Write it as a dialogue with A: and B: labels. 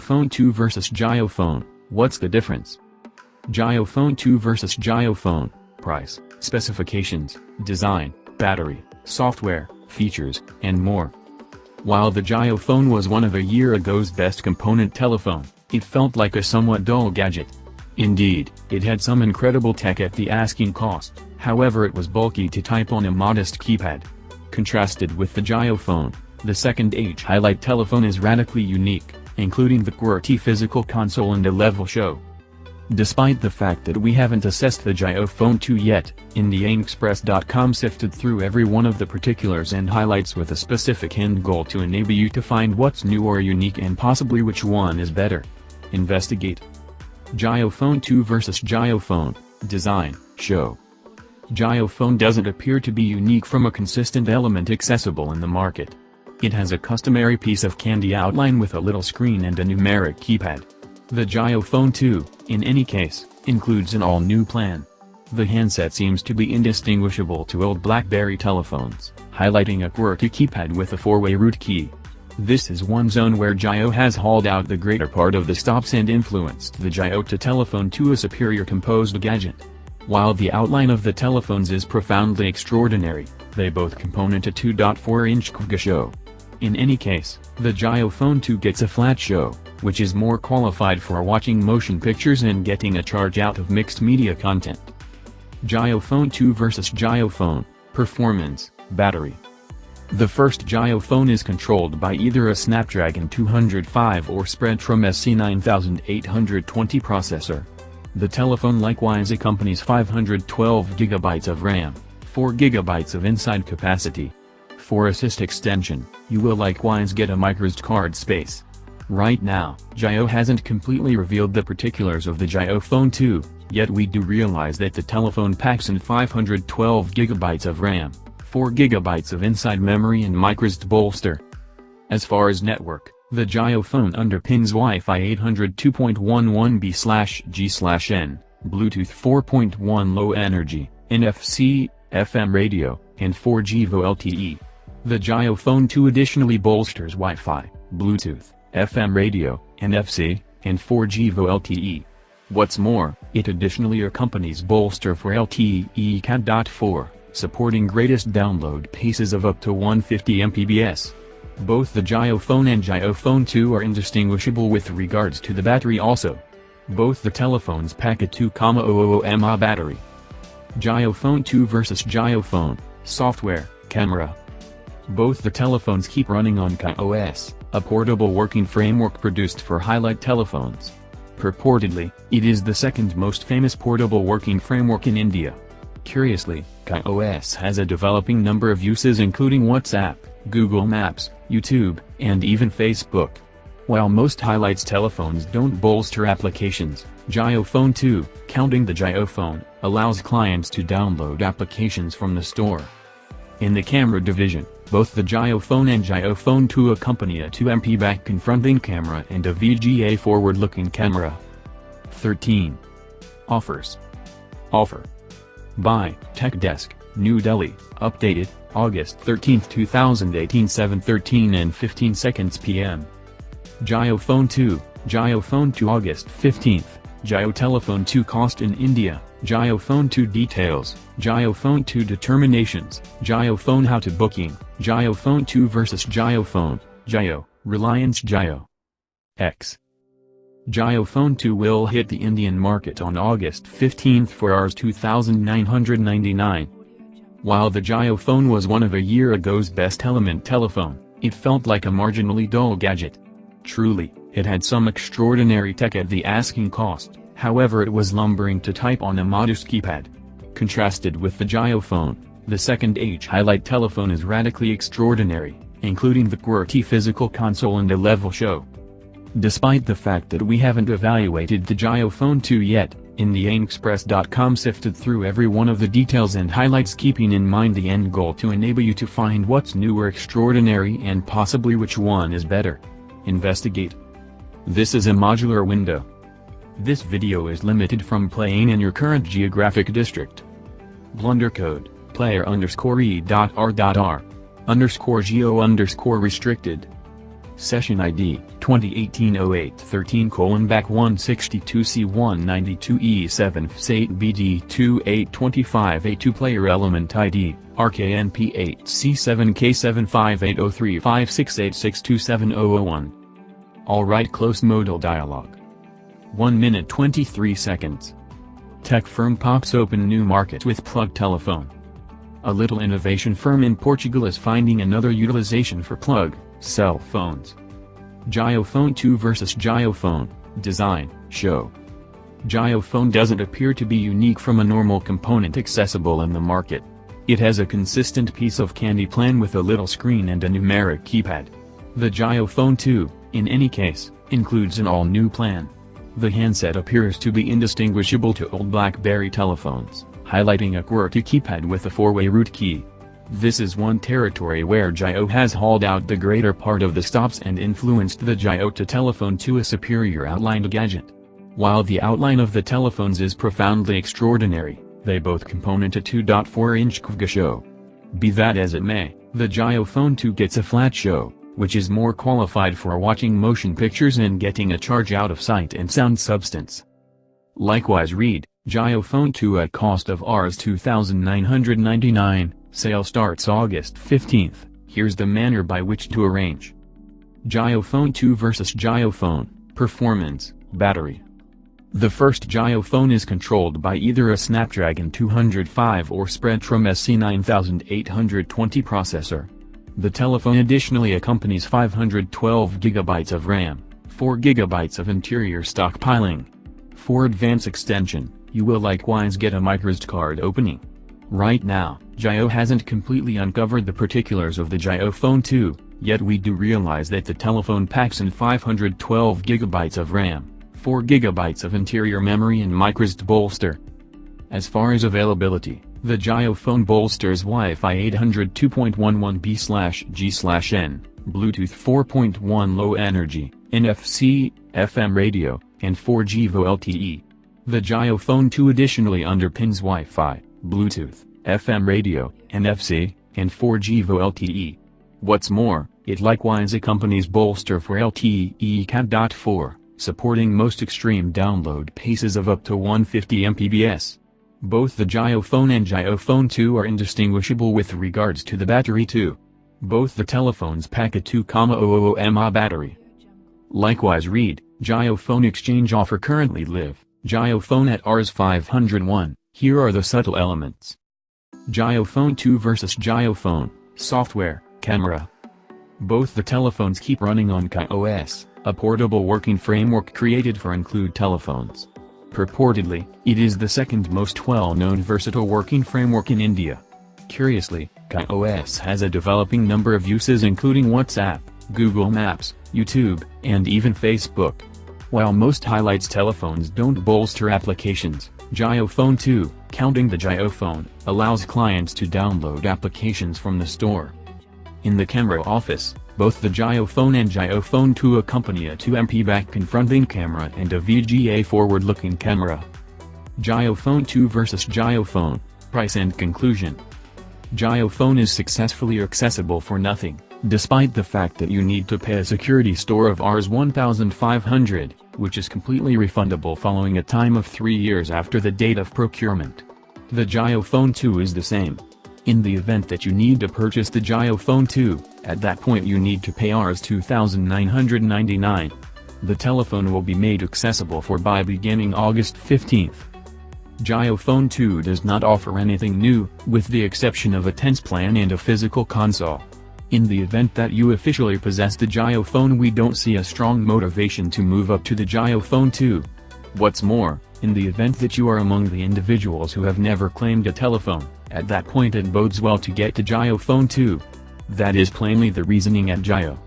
A: Phone 2 vs Phone. what's the difference? Phone 2 vs Phone. price, specifications, design, battery, software, features, and more. While the Phone was one of a year ago's best component telephone, it felt like a somewhat dull gadget. Indeed, it had some incredible tech at the asking cost, however it was bulky to type on a modest keypad. Contrasted with the Phone, the second H Highlight telephone is radically unique including the QWERTY physical console and a level show. Despite the fact that we haven't assessed the JioPhone 2 yet, IndiaExpress.com sifted through every one of the particulars and highlights with a specific end goal to enable you to find what's new or unique and possibly which one is better. Investigate. JioPhone 2 vs JioPhone, Design, Show. JioPhone doesn't appear to be unique from a consistent element accessible in the market. It has a customary piece of candy outline with a little screen and a numeric keypad. The JioPhone 2, in any case, includes an all-new plan. The handset seems to be indistinguishable to old BlackBerry telephones, highlighting a QWERTY keypad with a four-way root key. This is one zone where Jio has hauled out the greater part of the stops and influenced the Jio to telephone to a superior composed gadget. While the outline of the telephones is profoundly extraordinary, they both component a 2.4-inch QWERTY show. In any case, the JioPhone 2 gets a flat show, which is more qualified for watching motion pictures and getting a charge out of mixed media content. JioPhone 2 vs JioPhone, Performance, Battery The first JioPhone is controlled by either a Snapdragon 205 or Spreadtrum SC9820 processor. The telephone likewise accompanies 512GB of RAM, 4GB of inside capacity, for assist extension, you will likewise get a microSD card space. Right now, Jio hasn't completely revealed the particulars of the JioPhone 2, yet we do realize that the telephone packs in 512GB of RAM, 4GB of inside memory and microSD bolster. As far as network, the JioPhone underpins Wi-Fi 802.11b/g/n, Bluetooth 4.1 low energy, NFC, FM radio, and 4G VoLTE. The JioPhone 2 additionally bolsters Wi-Fi, Bluetooth, FM radio, NFC, and 4G VoLTE. What's more, it additionally accompanies bolster for LTE Cat.4, supporting greatest download paces of up to 150 Mbps. Both the JioPhone and JioPhone 2 are indistinguishable with regards to the battery also. Both the telephones pack oh oh oh a 2,000 mAh battery. JioPhone 2 vs JioPhone, Software, Camera, both the telephones keep running on KaiOS, a portable working framework produced for highlight telephones. Purportedly, it is the second most famous portable working framework in India. Curiously, KaiOS has a developing number of uses including WhatsApp, Google Maps, YouTube, and even Facebook. While most highlights telephones don't bolster applications, JioPhone 2, counting the JioPhone, allows clients to download applications from the store. In the camera division, both the JioPhone and JioPhone 2 accompany a 2MP back confronting camera and a VGA forward-looking camera. 13. Offers. Offer. By TechDesk, New Delhi, updated, August 13, 2018 7:13 and 15 seconds p.m. JioPhone 2, JioPhone 2 August 15, Jio Telephone 2 cost in India, JioPhone 2 details, JioPhone 2 determinations, JioPhone how to booking, JioPhone 2 vs JioPhone, Jio, Reliance Jio. X. JioPhone 2 will hit the Indian market on August 15 for Rs 2999. While the JioPhone was one of a year ago's best element telephone, it felt like a marginally dull gadget. Truly, it had some extraordinary tech at the asking cost however it was lumbering to type on a modest keypad. Contrasted with the JioPhone, the second H Highlight telephone is radically extraordinary, including the QWERTY physical console and a level show. Despite the fact that we haven't evaluated the JioPhone 2 yet, IndiaExpress.com sifted through every one of the details and highlights keeping in mind the end goal to enable you to find what's new or extraordinary and possibly which one is better. Investigate. This is a modular window, This video is limited from playing in your current geographic district. Blunder code, player underscore e dot r dot r, underscore geo underscore restricted. Session ID, 2018-08-13 colon back 162C192E7 FS8 BD2825A2 Player Element ID, RKNP8C7K75803568627001 Alright close modal dialog. 1 minute 23 seconds. Tech firm pops open new market with plug telephone. A little innovation firm in Portugal is finding another utilization for plug, cell phones. JioPhone 2 vs JioPhone, Design, Show. JioPhone doesn't appear to be unique from a normal component accessible in the market. It has a consistent piece of candy plan with a little screen and a numeric keypad. The JioPhone 2, in any case, includes an all-new plan. The handset appears to be indistinguishable to old BlackBerry telephones, highlighting a QWERTY keypad with a four-way root key. This is one territory where Jio has hauled out the greater part of the stops and influenced the Jio to telephone to a superior outlined gadget. While the outline of the telephones is profoundly extraordinary, they both component a 2.4-inch QVGA show. Be that as it may, the Jio Phone 2 gets a flat show, which is more qualified for watching motion pictures and getting a charge out of sight and sound substance. Likewise read, Jio Phone 2 at cost of Rs 2999, sale starts August 15th, here's the manner by which to arrange. Jio 2 vs Jio Performance, Battery. The first Jio is controlled by either a Snapdragon 205 or Spreadtrum SC9820 processor. The telephone additionally accompanies 512GB of RAM, 4GB of interior stockpiling. For advanced extension, you will likewise get a microSD card opening. Right now, Jio hasn't completely uncovered the particulars of the Jio Phone 2, yet we do realize that the telephone packs in 512GB of RAM, 4GB of interior memory and microSD bolster. As far as availability, the Jio phone bolsters Wi-Fi 802.11b/g/n, Bluetooth 4.1 low energy, NFC, FM radio, and 4G VoLTE. The Jio phone 2 additionally underpins Wi-Fi, Bluetooth, FM radio, NFC, and 4G VoLTE. What's more, it likewise accompanies bolster for LTE Cat.4, supporting most extreme download paces of up to 150 Mbps. Both the JioPhone and JioPhone 2 are indistinguishable with regards to the battery too. Both the telephones pack a 2,000 mAh battery. Likewise read, JioPhone exchange offer currently live, JioPhone at Rs 501, here are the subtle elements. Jio Phone 2 vs Jio Phone, Software, Camera. Both the telephones keep running on KaiOS, a portable working framework created for include telephones. Purportedly, it is the second most well-known versatile working framework in India. Curiously, KaiOS has a developing number of uses including WhatsApp, Google Maps, YouTube, and even Facebook. While most highlights telephones don't bolster applications, Jio Phone 2, counting the Jio Phone, allows clients to download applications from the store. In the camera office, both the Jio Phone and Jio Phone 2 accompany a 2MP back confronting camera and a VGA forward-looking camera. Jio Phone 2 vs Jio Phone, Price and Conclusion Jio Phone is successfully accessible for nothing, despite the fact that you need to pay a security store of Rs 1500, which is completely refundable following a time of 3 years after the date of procurement. The Jio Phone 2 is the same. In the event that you need to purchase the Jio Phone 2, at that point you need to pay Rs 2999. The telephone will be made accessible for buy beginning August 15th. Jio Phone 2 does not offer anything new, with the exception of a tense plan and a physical console. In the event that you officially possess the Jio Phone we don't see a strong motivation to move up to the Jio Phone 2. What's more, in the event that you are among the individuals who have never claimed a telephone, at that point it bodes well to get the Jio Phone 2. That is plainly the reasoning at Jio.